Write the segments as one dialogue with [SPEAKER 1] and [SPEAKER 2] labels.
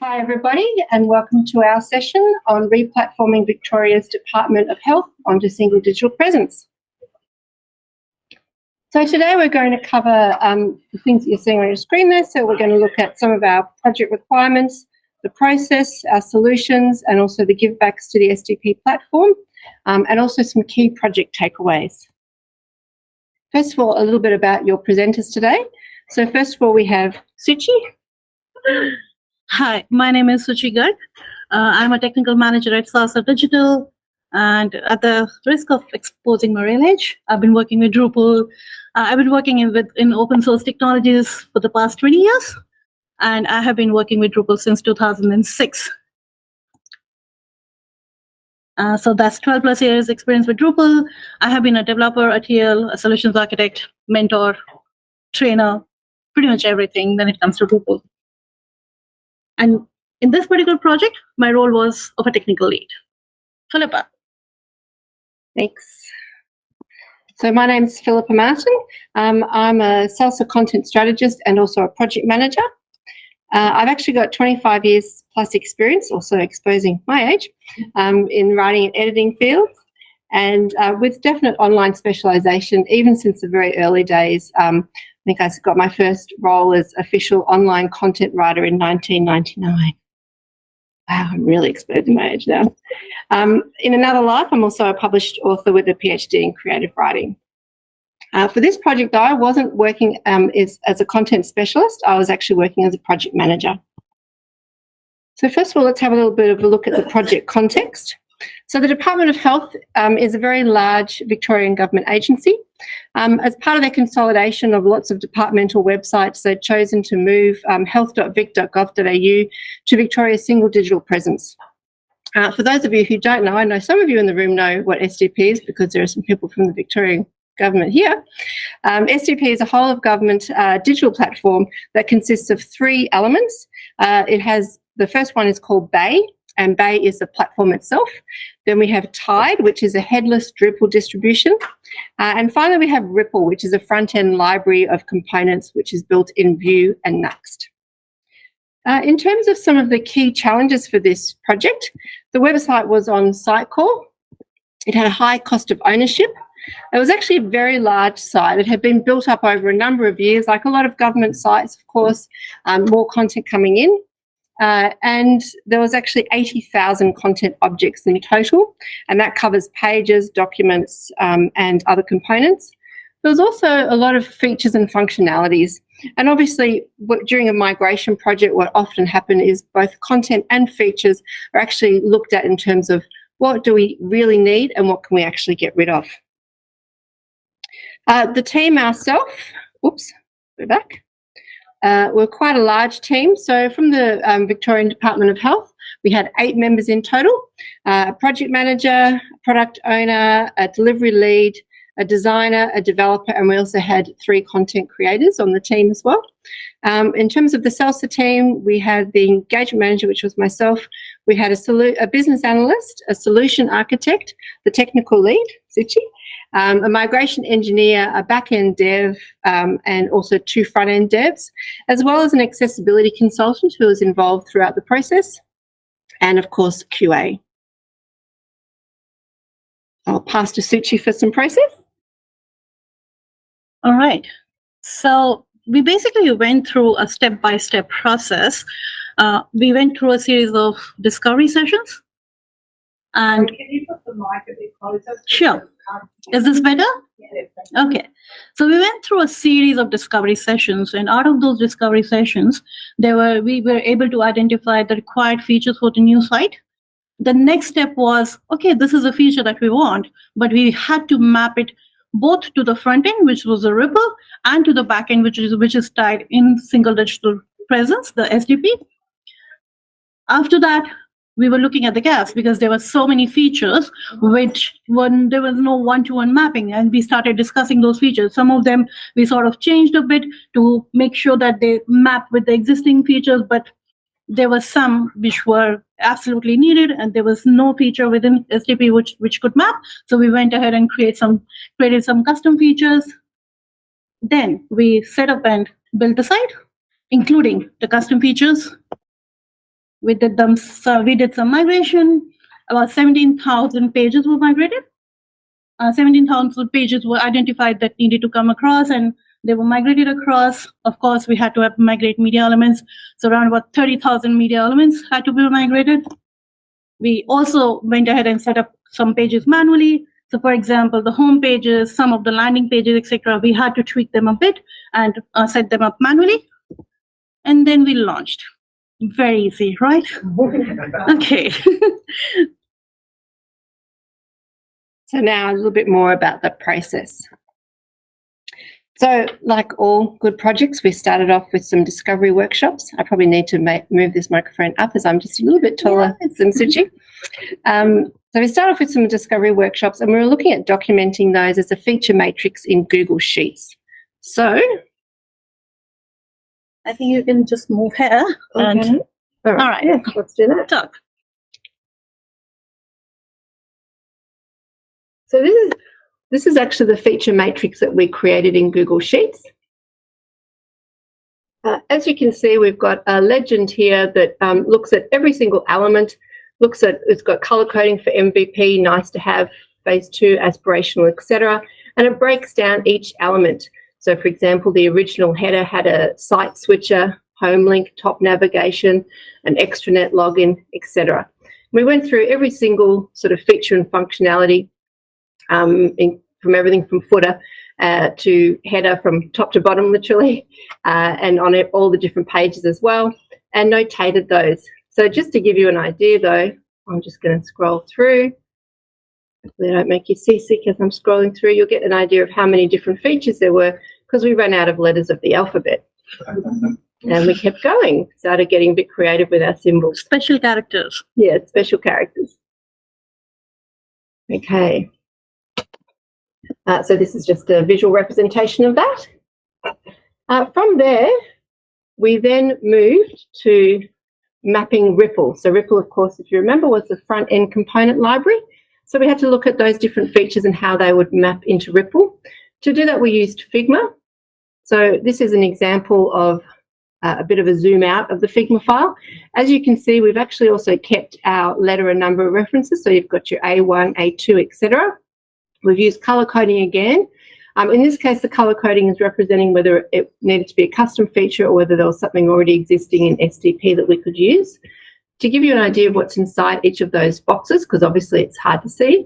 [SPEAKER 1] Hi everybody and welcome to our session on replatforming Victoria's Department of Health onto single digital presence. So today we're going to cover um, the things that you're seeing on your screen there. So we're going to look at some of our project requirements, the process, our solutions, and also the givebacks to the SDP platform, um, and also some key project takeaways. First of all, a little bit about your presenters today. So first of all, we have Suchi.
[SPEAKER 2] Hi, my name is Suchi Garg. Uh, I'm a technical manager at Salsa Digital. And at the risk of exposing my real age, I've been working with Drupal. Uh, I've been working in, with, in open source technologies for the past 20 years. And I have been working with Drupal since 2006. Uh, so that's 12 plus years experience with Drupal. I have been a developer, a TL, a solutions architect, mentor, trainer, pretty much everything when it comes to Drupal. And in this particular project, my role was of a technical lead. Philippa.
[SPEAKER 1] Thanks. So my name is Philippa Martin. Um, I'm a salsa content strategist and also a project manager. Uh, I've actually got 25 years plus experience, also exposing my age, um, in writing and editing fields. And uh, with definite online specialisation, even since the very early days, um, I think I got my first role as official online content writer in 1999. Wow, I'm really exposing my age now. Um, in another life, I'm also a published author with a PhD in creative writing. Uh, for this project, though, I wasn't working um, as, as a content specialist. I was actually working as a project manager. So first of all, let's have a little bit of a look at the project context. So the Department of Health um, is a very large Victorian government agency. Um, as part of their consolidation of lots of departmental websites, they've chosen to move um, health.vic.gov.au to Victoria's single digital presence. Uh, for those of you who don't know, I know some of you in the room know what SDP is because there are some people from the Victorian government here. Um, SDP is a whole of government uh, digital platform that consists of three elements. Uh, it has, the first one is called Bay, and Bay is the platform itself. Then we have Tide, which is a headless Drupal distribution. Uh, and finally, we have Ripple, which is a front-end library of components, which is built in Vue and Nuxt. Uh, in terms of some of the key challenges for this project, the website was on Sitecore. It had a high cost of ownership. It was actually a very large site. It had been built up over a number of years, like a lot of government sites, of course, um, more content coming in. Uh, and there was actually 80,000 content objects in total, and that covers pages, documents, um, and other components. There was also a lot of features and functionalities. And obviously, what, during a migration project, what often happen is both content and features are actually looked at in terms of what do we really need and what can we actually get rid of. Uh, the team ourselves, oops, go back. Uh, we're quite a large team. So from the um, Victorian Department of Health, we had eight members in total, uh, a project manager, a product owner, a delivery lead, a designer, a developer, and we also had three content creators on the team as well. Um, in terms of the Salsa team, we had the engagement manager, which was myself. We had a, a business analyst, a solution architect, the technical lead, Suchi, um, a migration engineer, a back-end dev, um, and also two front-end devs, as well as an accessibility consultant who was involved throughout the process, and of course, QA. I'll pass to Suchi for some process.
[SPEAKER 2] All right. So we basically went through a step-by-step -step process. Uh, we went through a series of discovery sessions. And
[SPEAKER 3] can you put the mic a bit closer?
[SPEAKER 2] Sure. Is this better? Okay. So we went through a series of discovery sessions, and out of those discovery sessions, there were we were able to identify the required features for the new site. The next step was, okay, this is a feature that we want, but we had to map it both to the front end, which was a Ripple, and to the back end, which is which is Tide in single digital presence, the SDP. After that, we were looking at the gaps because there were so many features mm-hmm. which when there was no one-to-one mapping and we started discussing those features. Some of them we sort of changed a bit to make sure that they map with the existing features but there were some which were absolutely needed and there was no feature within SDP which which could map. So we went ahead and create some created some custom features. Then we set up and built the site including the custom features We did them, so we did some migration. About 17,000 pages were migrated. Uh, 17,000 pages were identified that needed to come across and they were migrated across. Of course, we had to have migrate media elements. So around about 30,000 media elements had to be migrated. We also went ahead and set up some pages manually. So for example, the home pages, some of the landing pages, etc., we had to tweak them a bit and uh, set them up manually. And then we launched. Very easy, right? Okay.
[SPEAKER 1] So now a little bit more about the process. So like all good projects, we started off with some discovery workshops. I probably need to ma- move this microphone up as I'm just a little bit taller than Suchi. Um, so we started off with some discovery workshops and we were looking at documenting those as a feature matrix in Google Sheets. So,
[SPEAKER 2] I think you can just move here and
[SPEAKER 1] all right,
[SPEAKER 2] All right.
[SPEAKER 1] yes, let's do that.
[SPEAKER 2] talk.
[SPEAKER 1] So this is this is actually the feature matrix that we created in Google Sheets. Uh, as you can see, we've got a legend here that um, looks at every single element, looks at, it's got color coding for MVP, nice to have, phase two, aspirational, etc. And it breaks down each element. So for example, the original header had a site switcher, home link, top navigation, an extranet login, etc. We went through every single sort of feature and functionality um, in, from everything from footer uh, to header from top to bottom, literally, uh, and on it, all the different pages as well, and notated those. So just to give you an idea, though, I'm just going to scroll through. Hopefully, I don't make you seasick as I'm scrolling through. You'll get an idea of how many different features there were because we ran out of letters of the alphabet. And we kept going, started getting a bit creative with our symbols.
[SPEAKER 2] Special characters.
[SPEAKER 1] Yeah, special characters. Okay. Uh, so this is just a visual representation of that. Uh, from there, we then moved to mapping Ripple. So Ripple, of course, if you remember, was the front end component library. So we had to look at those different features and how they would map into Ripple. To do that, we used Figma. So this is an example of uh, a bit of a zoom out of the Figma file. As you can see, we've actually also kept our letter and number references. So you've got your A1, A2, etc. We've used color coding again. Um, in this case, the color coding is representing whether it needed to be a custom feature or whether there was something already existing in SDP that we could use. To give you an idea of what's inside each of those boxes, because obviously it's hard to see,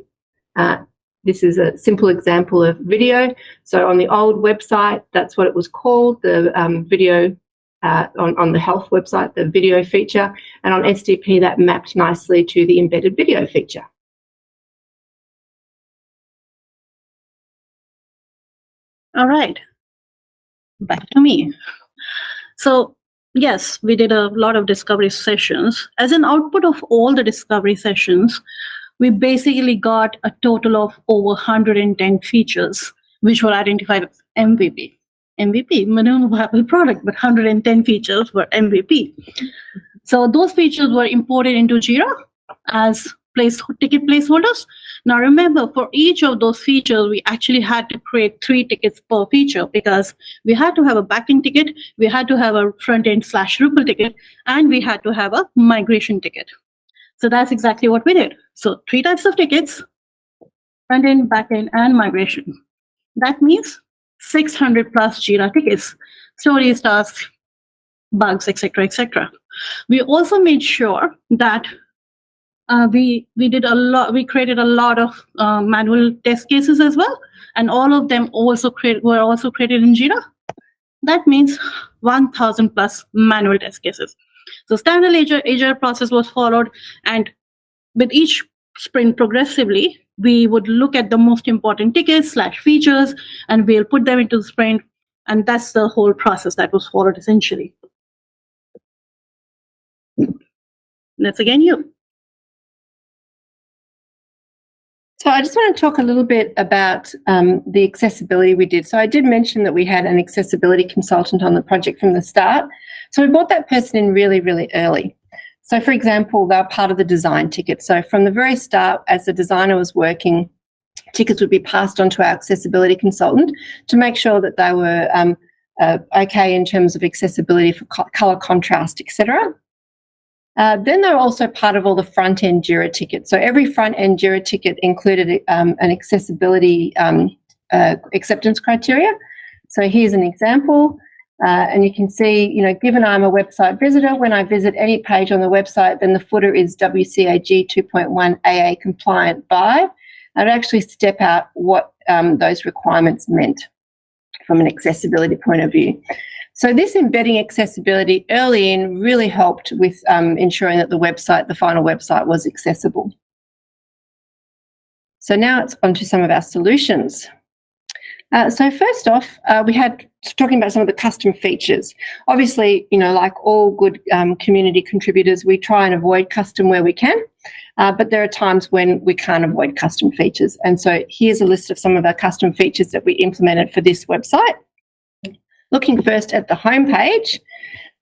[SPEAKER 1] uh, this is a simple example of video. So on the old website, that's what it was called, the um, video uh, on, on the health website, the video feature. And on SDP, that mapped nicely to the embedded video feature.
[SPEAKER 2] All right. Back to me. So, yes, we did a lot of discovery sessions. As an output of all the discovery sessions, we basically got a total of over 110 features, which were identified as MVP. MVP, minimum viable product, but 110 features were MVP. So those features were imported into Jira as place ticket placeholders. Now remember, for each of those features, we actually had to create three tickets per feature because we had to have a backend ticket, we had to have a front end slash Drupal ticket, and we had to have a migration ticket. So that's exactly what we did. So three types of tickets, front end, back end, and migration. That means 600 plus Jira tickets, stories, tasks, bugs, etc., etc. We also made sure that uh, we we did a lot. We created a lot of uh, manual test cases as well, and all of them also create were also created in Jira. That means 1,000 plus manual test cases. So standard agile, agile process was followed, and with each sprint progressively, we would look at the most important tickets slash features, and we'll put them into the sprint, and that's the whole process that was followed essentially. That's again you.
[SPEAKER 1] So I just want to talk a little bit about um, the accessibility we did. So I did mention that we had an accessibility consultant on the project from the start. So we brought that person in really, really early. So for example, they were part of the design ticket. So from the very start, as the designer was working, tickets would be passed on to our accessibility consultant to make sure that they were um, uh, okay in terms of accessibility for co- color contrast, etc. Uh, then they're also part of all the front end JIRA tickets. So every front end JIRA ticket included um, an accessibility um, uh, acceptance criteria. So here's an example. Uh, and you can see, you know, given I'm a website visitor, when I visit any page on the website, then the footer is WCAG 2.1 AA compliant by. I'd actually step out what um, those requirements meant from an accessibility point of view. So this embedding accessibility early in really helped with um, ensuring that the website, the final website was accessible. So now it's on to some of our solutions. Uh, so first off, uh, we had talking about some of the custom features. Obviously, you know, like all good um, community contributors, we try and avoid custom where we can, uh, but there are times when we can't avoid custom features. And so here's a list of some of our custom features that we implemented for this website. Looking first at the home page,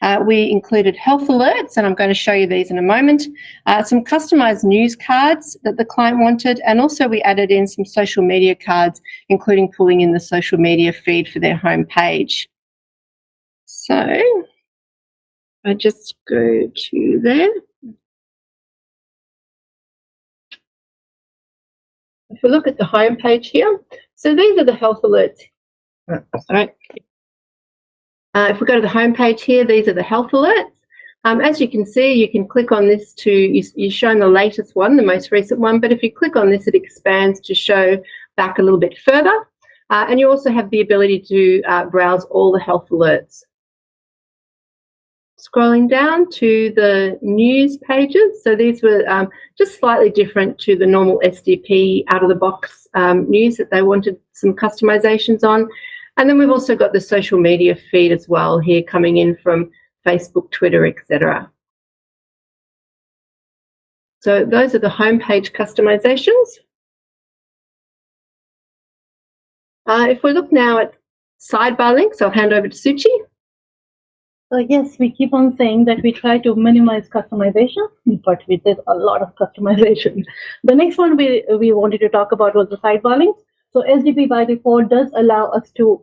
[SPEAKER 1] uh, we included health alerts, and I'm going to show you these in a moment, uh, some customized news cards that the client wanted, and also we added in some social media cards, including pulling in the social media feed for their home page. So I just go to there. If we look at the home page here, so these are the health alerts. All right. Uh, if we go to the home page here, these are the health alerts. Um, as you can see, you can click on this to, you, you're shown the latest one, the most recent one, but if you click on this, it expands to show back a little bit further. Uh, and you also have the ability to uh, browse all the health alerts. Scrolling down to the news pages. So these were um, just slightly different to the normal SDP out-of-the-box um, news that they wanted some customizations on. And then we've also got the social media feed as well here coming in from Facebook, Twitter, etc. So those are the homepage customizations. Uh, if we look now at sidebar links, I'll hand over to Suchi.
[SPEAKER 2] So yes, we keep on saying that we try to minimize customization, but we did a lot of customization. The next one we, we wanted to talk about was the sidebar links. So SDP by default does allow us to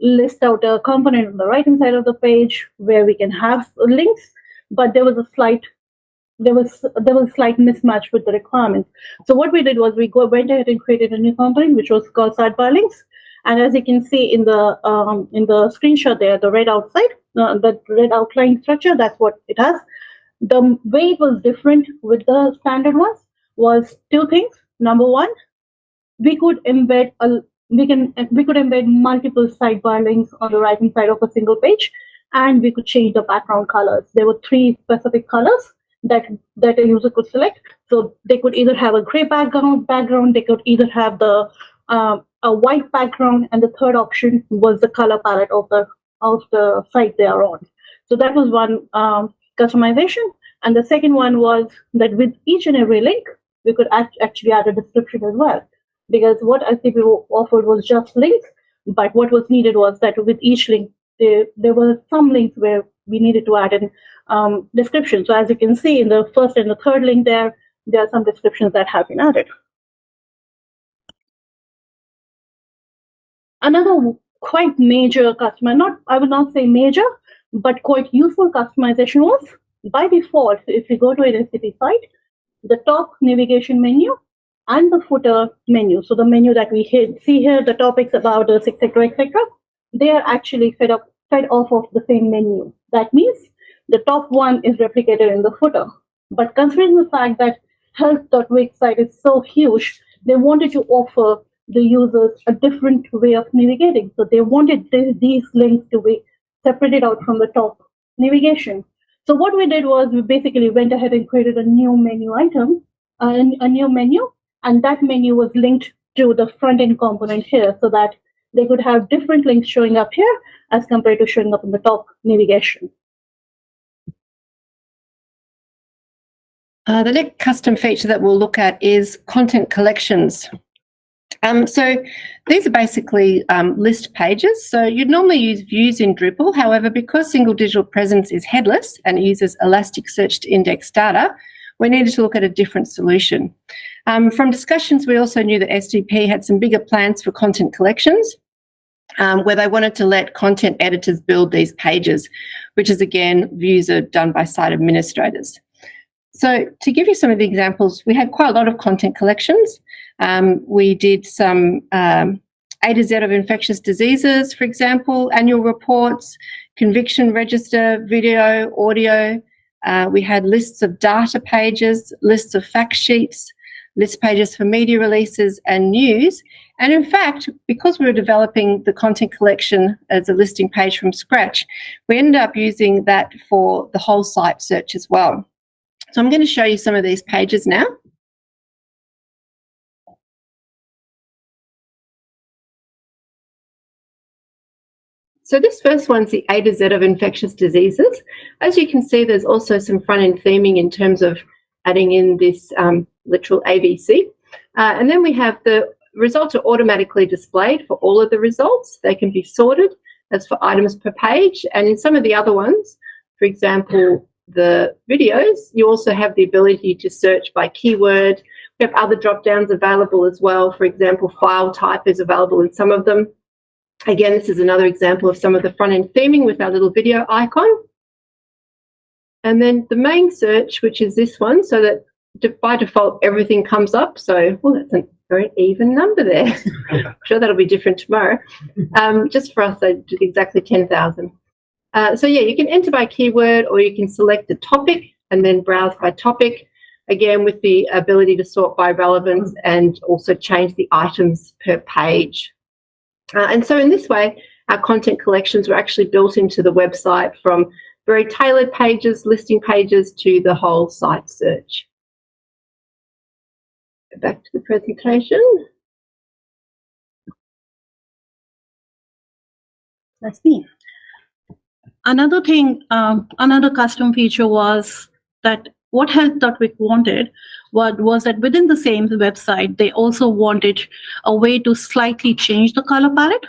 [SPEAKER 2] list out a component on the right hand side of the page where we can have links, but there was a slight there was there was slight mismatch with the requirements. So what we did was we go went ahead and created a new component which was called sidebar links. And as you can see in the um, in the screenshot there, the red outside, uh, the red outline structure, that's what it has. The way it was different with the standard ones was two things. Number one, we could embed a we can we could embed multiple sidebar links on the right hand side of a single page, and we could change the background colors. There were three specific colors that that a user could select. So they could either have a gray background background, they could either have the um, a white background, and the third option was the color palette of the of the site they are on. So that was one um, customization. And the second one was that with each and every link, we could act actually add a description as well because what ICP offered was just links, but what was needed was that with each link, there, there were some links where we needed to add in um, description. So as you can see in the first and the third link there, there are some descriptions that have been added. Another quite major customer, not I would not say major, but quite useful customization was by default, if you go to an SDP site, the top navigation menu and the footer menu. So the menu that we see here, the topics about us, etc., etc., they are actually fed up, fed off of the same menu. That means the top one is replicated in the footer. But considering the fact that health.vic site is so huge, they wanted to offer the users a different way of navigating. So they wanted these links to be separated out from the top navigation. So what we did was we basically went ahead and created a new menu item, uh, a new menu and that menu was linked to the front end component here so that they could have different links showing up here as compared to showing up in the top navigation.
[SPEAKER 1] Uh, the next custom feature that we'll look at is content collections. Um, so these are basically um, list pages. So you'd normally use views in Drupal. However, because single digital presence is headless and uses Elasticsearch to index data, we needed to look at a different solution. Um, from discussions, we also knew that SDP had some bigger plans for content collections, um, where they wanted to let content editors build these pages, which is again, views are done by site administrators. So to give you some of the examples, we had quite a lot of content collections. Um, we did some um, A to Z of infectious diseases, for example, annual reports, conviction register, video, audio. Uh, we had lists of data pages, lists of fact sheets, list pages for media releases and news. And in fact, because we were developing the content collection as a listing page from scratch, we ended up using that for the whole site search as well. So I'm going to show you some of these pages now. So this first one's the A to Z of infectious diseases. As you can see, there's also some front-end theming in terms of adding in this um, literal ABC. Uh, and then we have the results are automatically displayed for all of the results. They can be sorted as for items per page. And in some of the other ones, for example, the videos, you also have the ability to search by keyword. We have other drop downs available as well. For example, file type is available in some of them. Again, this is another example of some of the front end theming with our little video icon. And then the main search, which is this one, so that by default, everything comes up. So, well, that's a very even number there. I'm sure that'll be different tomorrow. Um, just for us, I did exactly 10,000. Uh, so yeah, you can enter by keyword or you can select the topic and then browse by topic. Again, with the ability to sort by relevance and also change the items per page. Uh, and so in this way, our content collections were actually built into the website from very tailored pages, listing pages to the whole site search. Go back to the presentation.
[SPEAKER 2] That's me. Another thing, um, another custom feature was that what Health.Vic wanted was, was that within the same website, they also wanted a way to slightly change the color palette.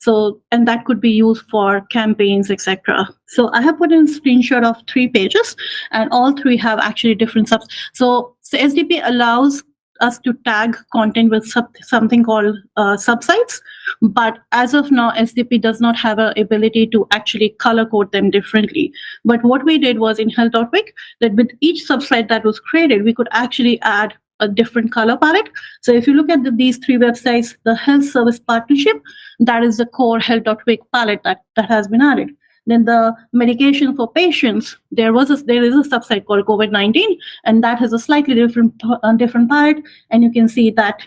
[SPEAKER 2] So, and that could be used for campaigns, etc. So I have put in a screenshot of three pages and all three have actually different subs. So, so SDP allows us to tag content with sub, something called uh, subsites. But as of now, SDP does not have an ability to actually color code them differently. But what we did was in Health Health.Vic, that with each subsite that was created, we could actually add a different color palette. So if you look at the, these three websites, the health service partnership, that is the core Health.Vic palette that, that has been added. Then the medication for patients, there was a, there is a subsite called COVID-19, and that has a slightly different uh, different part. And you can see that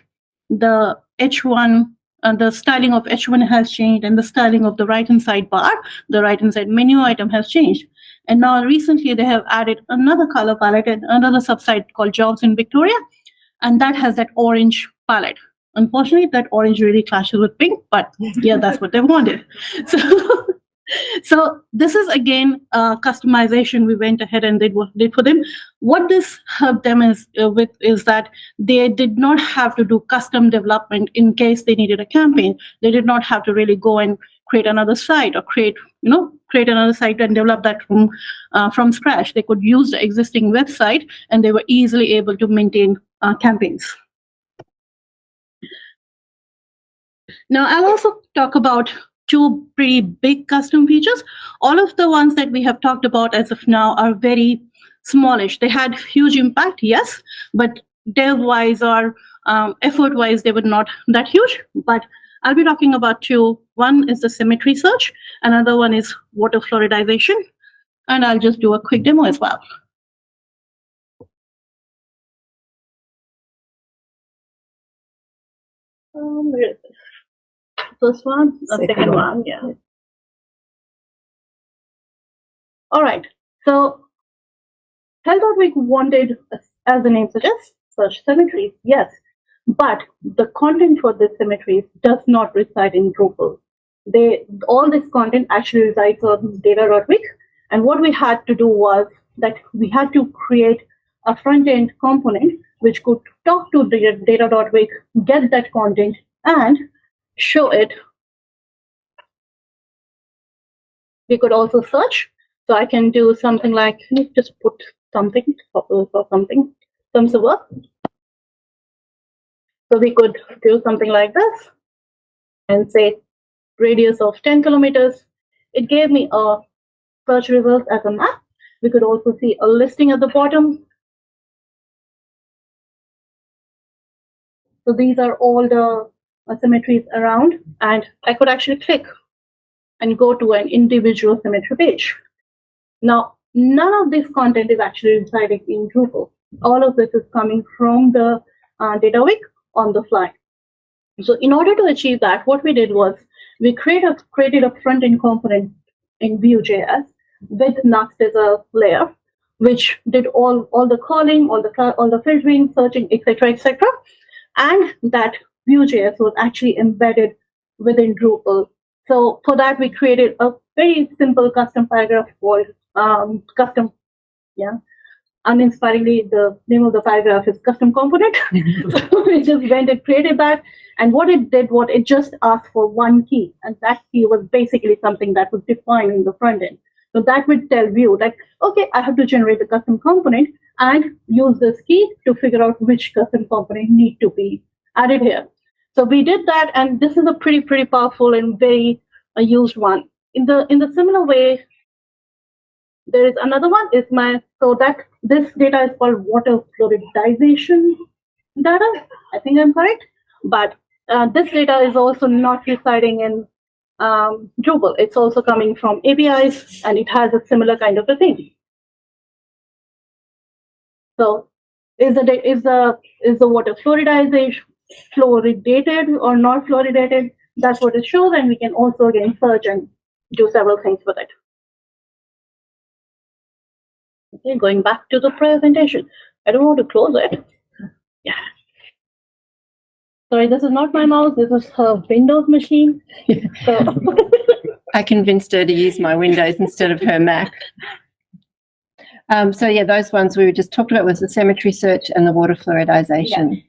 [SPEAKER 2] the H1 uh, the styling of H1 has changed and the styling of the right-hand side bar, the right-hand side menu item has changed. And now recently they have added another color palette and another subsite called Jobs in Victoria, and that has that orange palette. Unfortunately, that orange really clashes with pink, but yeah, that's what they wanted. So so this is again uh, customization we went ahead and did, what did for them. What this helped them is uh, with is that they did not have to do custom development in case they needed a campaign. They did not have to really go and create another site or create you know create another site and develop that from uh, from scratch. They could use the existing website and they were easily able to maintain uh, campaigns. Now i'll also talk about two pretty big custom features. All of the ones that we have talked about as of now are very smallish. They had huge impact, yes, but dev-wise or um, effort-wise, they were not that huge. But I'll be talking about two. One is the cemetery search. Another one is water fluoridization. And I'll just do a quick demo as well. Um? First one, the second, second one. one. Yeah. All right. So Health.Vic wanted, as the name suggests, such cemeteries, yes. But the content for this cemeteries does not reside in Drupal. They all this content actually resides on data.vic. And what we had to do was that we had to create a front-end component which could talk to data.vic, get that content, and show it. We could also search. So I can do something like just put something or something, some server. So we could do something like this and say radius of 10 kilometers. It gave me a search result as a map. We could also see a listing at the bottom. So these are all the uh, cemeteries around, and I could actually click and go to an individual cemetery page. Now, none of this content is actually residing in Drupal. All of this is coming from the uh, data.vic on the fly. So in order to achieve that, what we did was we create a, created a front-end component in Vue.js with Nuxt as a layer, which did all, all the calling, all the all the filtering, searching, etc., etc. And that Vue.js was actually embedded within Drupal. So for that, we created a very simple custom paragraph called um, custom, yeah. Uninspiringly, the name of the paragraph is custom component. so we just went and created that. And what it did, what it just asked for one key, and that key was basically something that was defined in the front end. So that would tell Vue like, okay, I have to generate the custom component and use this key to figure out which custom component need to be added here. So we did that, and this is a pretty, pretty powerful and very uh, used one. In the in the similar way, there is another one. Is my so that this data is called water fluoridization data. I think I'm correct, but uh, this data is also not residing in um, Drupal. It's also coming from APIs, and it has a similar kind of a thing. So, is the is the is the water fluoridization fluoridated or not fluoridated? That's what it shows, and we can also again search and do several things with it. Okay, going back to the presentation. I don't want to close it. Yeah. Sorry, this is not my mouse. This is her Windows machine. So,
[SPEAKER 1] I convinced her to use my Windows instead of her Mac. Um, so yeah, those ones we just talked about was the cemetery search and the water fluoridization.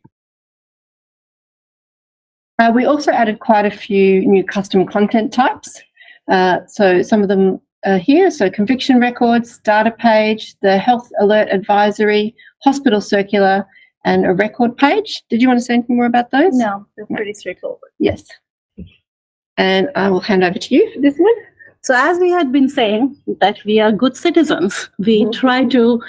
[SPEAKER 1] Uh, we also added quite a few new custom content types. Uh, so some of them are here. So conviction records, data page, the health alert advisory, hospital circular, and a record page. Did you want to say anything more about those?
[SPEAKER 2] no, it's pretty straightforward.
[SPEAKER 1] Yes. And I will hand over to you for this one.
[SPEAKER 2] So as we had been saying that we are good citizens, we
[SPEAKER 1] Mhm.
[SPEAKER 2] try to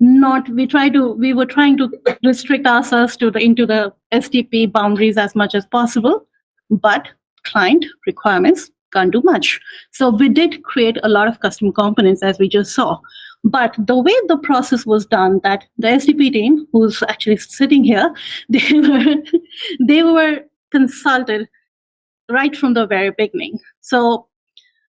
[SPEAKER 2] not we try to we were trying to restrict ourselves to the into the SDP boundaries as much as possible, but client requirements can't do much. So we did create a lot of custom components as we just saw. But the way the process was done, that the SDP team, who's actually sitting here, they were they were consulted right from the very beginning. So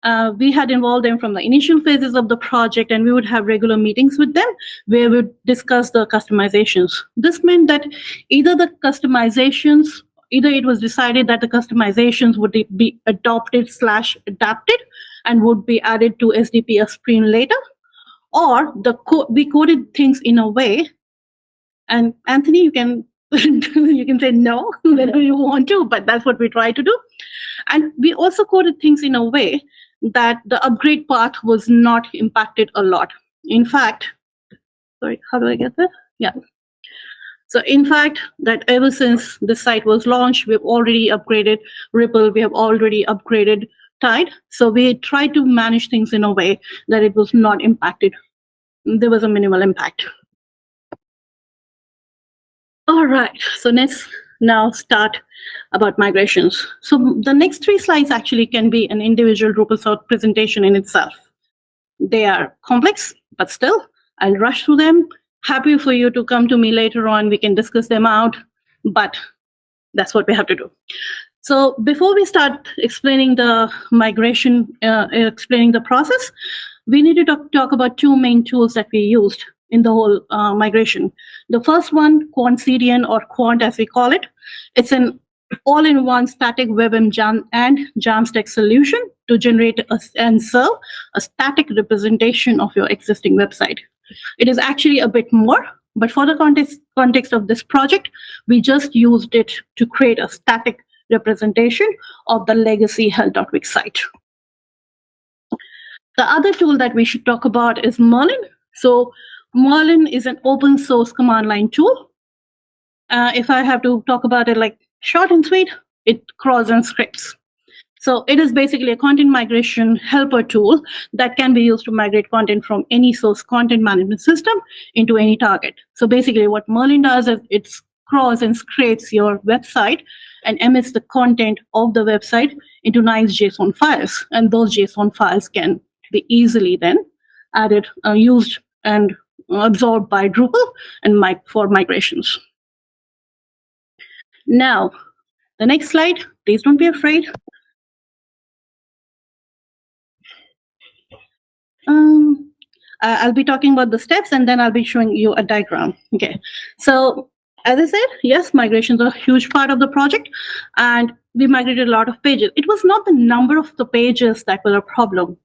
[SPEAKER 2] uh, we had involved them from the initial phases of the project and we would have regular meetings with them where we would discuss the customizations. This meant that either the customizations, either it was decided that the customizations would be adopted slash adapted and would be added to SDP a later, or the co- we coded things in a way, and Anthony, you can you can say no whenever you want to, but that's what we try to do. And we also coded things in a way that the upgrade path was not impacted a lot. In fact, sorry, how do I get there? Yeah. So in fact, that ever since the site was launched, we've already upgraded Ripple, we have already upgraded Tide. So we tried to manage things in a way that it was not impacted. There was a minimal impact. All right, so let's now start about migrations. So the next three slides actually can be an individual Drupal presentation in itself. They are complex, but still, I'll rush through them. Happy for you to come to me later on. We can discuss them out, but that's what we have to do. So before we start explaining the migration, uh, explaining the process, we need to talk, talk about two main tools that we used in the whole uh, migration. The first one, QuantCDN or Quant as we call it, it's an all-in-one static WebM jam and Jamstack solution to generate a, and serve a static representation of your existing website. It is actually a bit more, but for the context, context of this project, we just used it to create a static representation of the legacy health.vic site. The other tool that we should talk about is Merlin. So Merlin is an open source command line tool. Uh, if I have to talk about it like short and sweet, it crawls and scripts. So it is basically a content migration helper tool that can be used to migrate content from any source content management system into any target. So basically what Merlin does is it crawls and scrapes your website and emits the content of the website into nice JSON files. And those JSON files can be easily then added, uh, used, and absorbed by Drupal and for migrations. Now, the next slide, please don't be afraid. Um, I'll be talking about the steps and then I'll be showing you a diagram. Okay, so as I said, yes, migrations are a huge part of the project and we migrated a lot of pages. It was not the number of the pages that were a problem.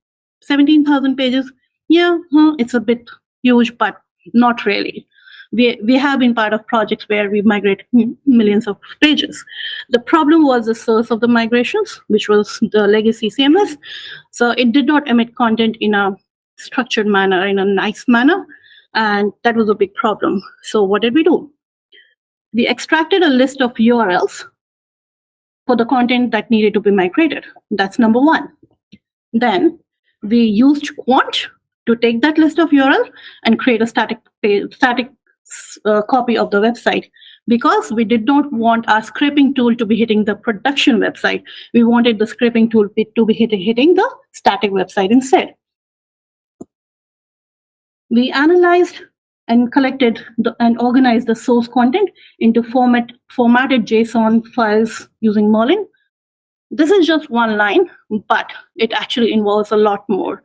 [SPEAKER 2] 17,000 pages, yeah, it's a bit huge, but not really. We, we have been part of projects where we migrate millions of pages. The problem was the source of the migrations, which was the legacy CMS. So it did not emit content in a structured manner, in a nice manner. And that was a big problem. So what did we do? We extracted a list of URLs for the content that needed to be migrated. That's number one. Then we used Quant to take that list of URL and create a static pa- static uh, copy of the website because we did not want our scraping tool to be hitting the production website. We wanted the scraping tool to be hitting, hitting the static website instead. We analyzed and collected the, and organized the source content into format, formatted JSON files using Merlin. This is just one line, but it actually involves a lot more.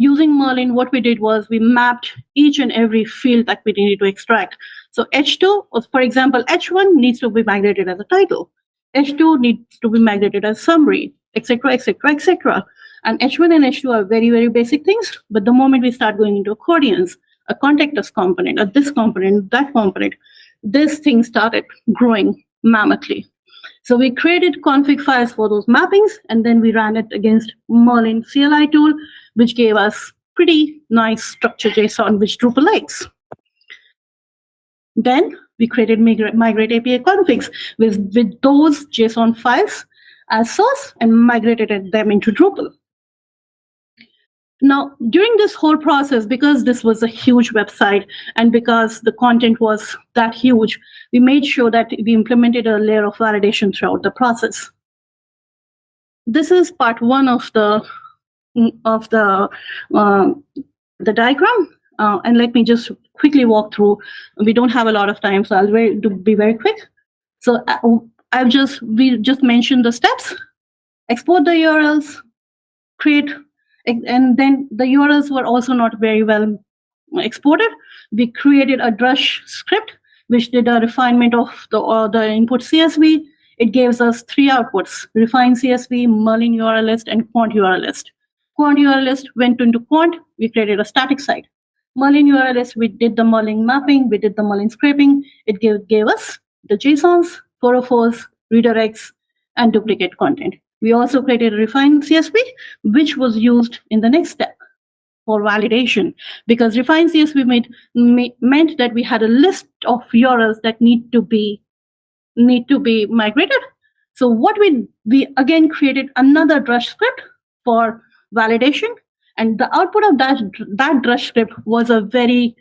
[SPEAKER 2] Using Merlin, what we did was we mapped each and every field that we needed to extract. So H2, was, for example, H1 needs to be migrated as a title. H2 needs to be migrated as summary, etc., etc., etc. And H1 and H2 are very, very basic things. But the moment we start going into accordions, a contact us component, a this component, that component, this thing started growing mammothly. So we created config files for those mappings, and then we ran it against Merlin CLI tool, which gave us pretty nice structured JSON, which Drupal likes. Then we created migrate, migrate API configs with, with those JSON files as source and migrated them into Drupal. Now, during this whole process, because this was a huge website and because the content was that huge, we made sure that we implemented a layer of validation throughout the process. This is part one of the of the uh, the diagram, uh, and let me just quickly walk through. We don't have a lot of time, so I'll very, be very quick. So uh, I've just we just mentioned the steps: export the URLs, create and then the URLs were also not very well exported. We created a Drush script, which did a refinement of the, uh, the input CSV. It gives us three outputs, refine CSV, Merlin URL list, and Quant URL list. Quant URL list went into Quant, we created a static site. Merlin URL list, we did the Merlin mapping, we did the Merlin scraping. It gave, gave us the JSONs, 404s, redirects, and duplicate content. We also created a refined CSV, which was used in the next step for validation because refined CSV made, made, meant that we had a list of URLs that need to be need to be migrated. So what we we again created another Drush script for validation, and the output of that that Drush script was a very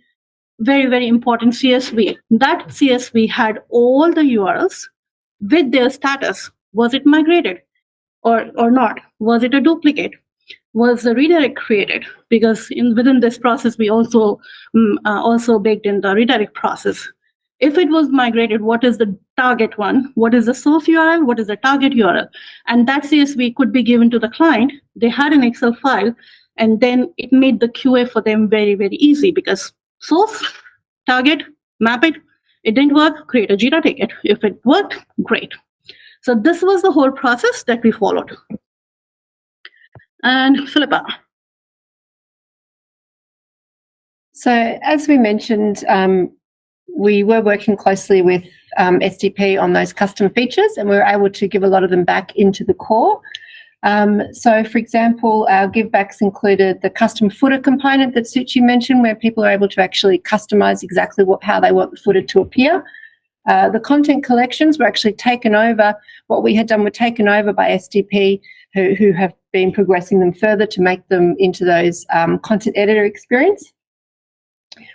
[SPEAKER 2] very very important CSV. That CSV had all the URLs with their status. Was it migrated? Or or not? Was it a duplicate? Was the redirect created? Because in within this process we also um, uh, also baked in the redirect process. If it was migrated what is the target one? What is the source url what is the target url and that csv could be given to the client. They had an excel file and then it made the qa for them very very easy because source target map it. It didn't work create a jira ticket. If it worked great so this was the whole process that we followed. And Philippa.
[SPEAKER 1] So as we mentioned, um, we were working closely with um, SDP on those custom features and we were able to give a lot of them back into the core. Um, so for example, our givebacks included the custom footer component that Suchi mentioned where people are able to actually customize exactly what, how they want the footer to appear. Uh, the content collections were actually taken over. What we had done were taken over by SDP, who, who have been progressing them further to make them into those um, content editor experience.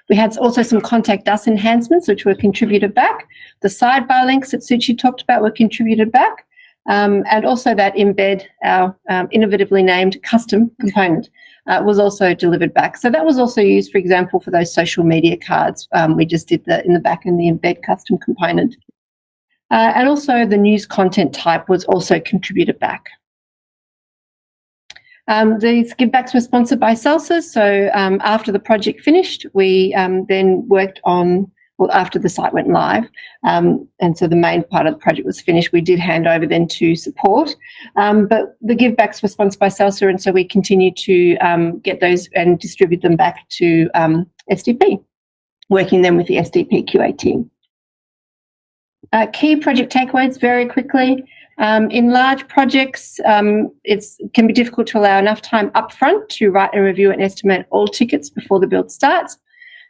[SPEAKER 1] We had also some contact us enhancements, which were contributed back. The sidebar links that Suchi talked about were contributed back. Um, and also that embed, our um, innovatively named custom component, uh, was also delivered back. So that was also used, for example, for those social media cards. Um, we just did the in the back and the embed custom component. Uh, and also the news content type was also contributed back. Um, these givebacks were sponsored by Celsius. So um, after the project finished, we um, then worked on, well, after the site went live, um, and so the main part of the project was finished, we did hand over then to support. Um, but the givebacks were sponsored by Celsius, and so we continued to um, get those and distribute them back to SDP, working then with the SDP QA team. Uh, key project takeaways very quickly. Um, in large projects, um, it can be difficult to allow enough time upfront to write and review and estimate all tickets before the build starts.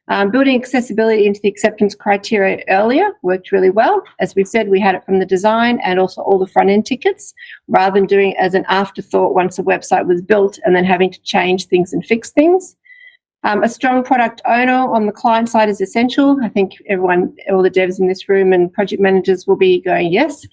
[SPEAKER 1] Um, building accessibility into the acceptance criteria earlier worked really well. As we've said, we had it from the design and also all the front end tickets, rather than doing it as an afterthought once a website was built and then having to change things and fix things. Um, a strong product owner on the client side is essential. I think everyone, all the devs in this room and project managers will be going yes.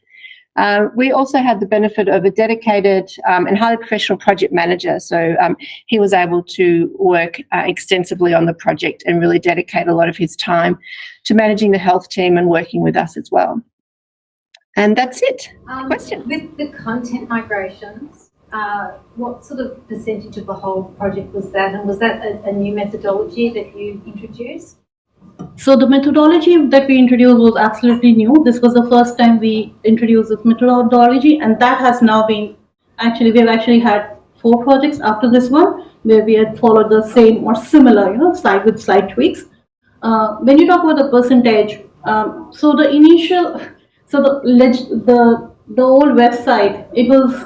[SPEAKER 1] Uh, we also had the benefit of a dedicated um, and highly professional project manager. So um, he was able to work uh, extensively on the project and really dedicate a lot of his time to managing the health team and working with us as well. And that's it.
[SPEAKER 4] Um,
[SPEAKER 1] Question?
[SPEAKER 4] With the content migrations, uh, what sort of percentage of the whole project was that? And was that a, a new methodology that you introduced?
[SPEAKER 2] So the methodology that we introduced was absolutely new. This was the first time we introduced this methodology, and that has now been actually we've actually had four projects after this one where we had followed the same or similar, you know, slide with slight tweaks. Uh, when you talk about the percentage, um, so the initial, so the the the old website, it was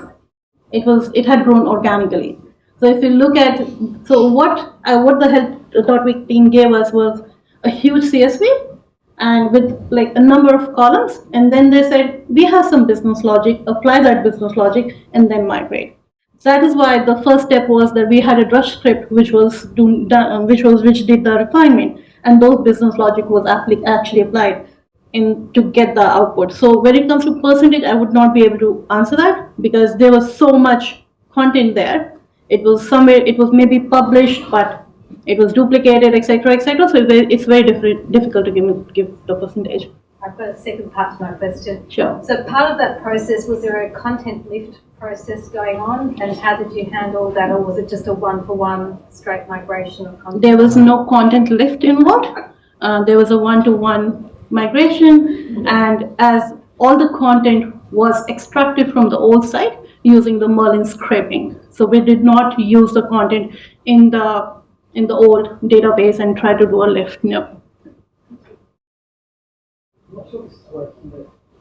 [SPEAKER 2] it was it had grown organically. So if you look at so what uh, what the health.vic team gave us was a huge CSV and with like a number of columns. And then they said, we have some business logic, apply that business logic and then migrate. So that is why the first step was that we had a Drush script which was do, uh, which was which did the refinement, and those business logic was actually applied in to get the output. So when it comes to percentage, I would not be able to answer that because there was so much content there. It was somewhere, it was maybe published, but it was duplicated, etc., etc. So it's very, it's very different, difficult to give give the percentage.
[SPEAKER 4] I've got a second part to my question.
[SPEAKER 2] Sure.
[SPEAKER 4] So part of that process was there a content lift process going on, and how did you handle that, or was it just a one-for-one straight migration of content?
[SPEAKER 2] There was no content lift involved. Uh, there was a one-to-one migration, and as all the content was extracted from the old site using the Merlin scraping. So we did not use the content in the in the old database and try to do a lift. No.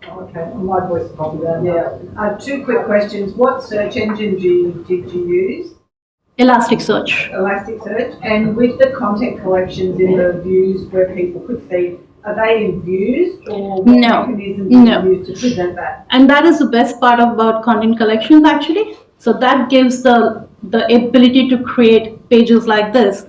[SPEAKER 3] Okay, my voice is probably there. Yeah. Uh, two quick questions. What search engine did you, did you use?
[SPEAKER 2] Elasticsearch.
[SPEAKER 3] Elasticsearch. And with the content collections in the views where people could see, are they in views or what
[SPEAKER 2] no.
[SPEAKER 3] mechanism
[SPEAKER 2] no.
[SPEAKER 3] you use to present that?
[SPEAKER 2] And that is the best part about content collections actually. So that gives the the ability to create pages like this,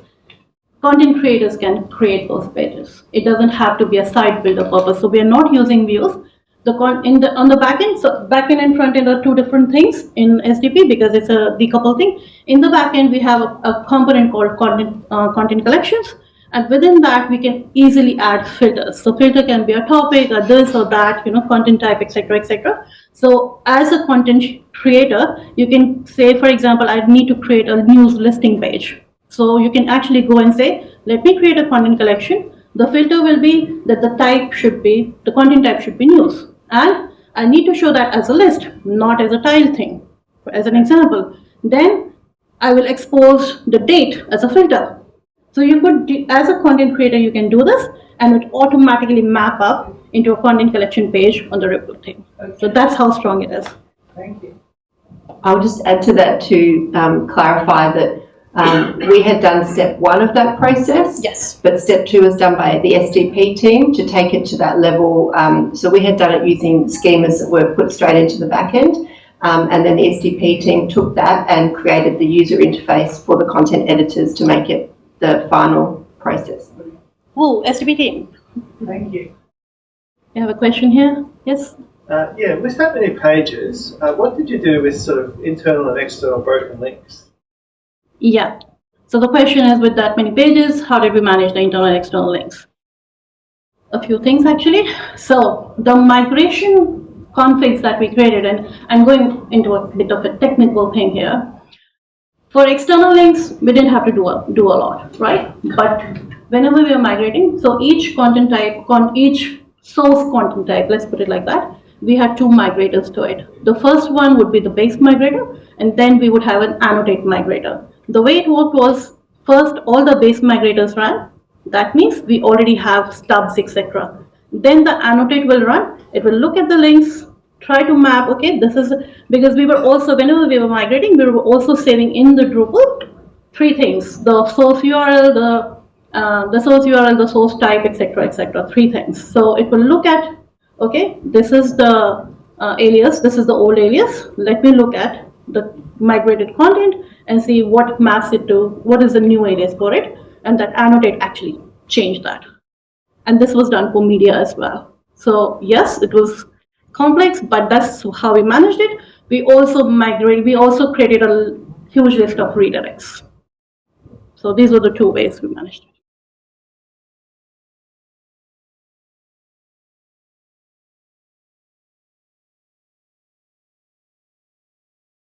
[SPEAKER 2] content creators can create those pages. It doesn't have to be a site builder purpose. So we are not using views. The con in the on the backend, so backend and frontend are two different things in SDP because it's a decoupled thing. In the backend, we have a, a component called content uh, content collections, and within that we can easily add filters. So filter can be a topic or this or that, you know, content type, etc., etc. So as a content creator, you can say, for example, I need to create a news listing page. So you can actually go and say, let me create a content collection. The filter will be that the type should be, the content type should be news. And I need to show that as a list, not as a tile thing, as an example. Then I will expose the date as a filter. So you could, as a content creator, you can do this and it automatically map up into a content collection page on the Ripple thing. Okay. So that's how strong it is.
[SPEAKER 3] Thank you.
[SPEAKER 5] I'll just add to that to um, clarify that um, we had done step one of that process.
[SPEAKER 2] Yes.
[SPEAKER 5] But step two was done by the SDP team to take it to that level. Um, so we had done it using schemas that were put straight into the back end. Um, and then the SDP team took that and created the user interface for the content editors to make it the final process.
[SPEAKER 2] Oh, SDP team,
[SPEAKER 3] Thank you.
[SPEAKER 2] you have a question here? Yes?
[SPEAKER 6] Uh, yeah, with that many pages, uh, what did you do with sort of internal and external broken links?
[SPEAKER 2] Yeah. So the question is with that many pages, how did we manage the internal and external links? A few things actually. So the migration configs that we created, and I'm going into a bit of a technical thing here. For external links, we didn't have to do a, do a lot, right? But whenever we are migrating, so each content type, con, each source content type, let's put it like that, we had two migrators to it. The first one would be the base migrator, and then we would have an annotate migrator. The way it worked was first all the base migrators ran. That means we already have stubs, etc. Then the annotate will run. It will look at the links, try to map. Okay, this is because we were also whenever we were migrating, we were also saving in the Drupal three things: the source URL, the uh, the source URL, the source type, etc., etc. Three things. So it will look at okay, this is the uh, alias, this is the old alias. Let me look at the migrated content and see what maps it to, what is the new alias for it, and that annotate actually changed that. And this was done for media as well. So yes, it was complex, but that's how we managed it. We also migrated, we also created a huge list of redirects. So these were the two ways we managed it.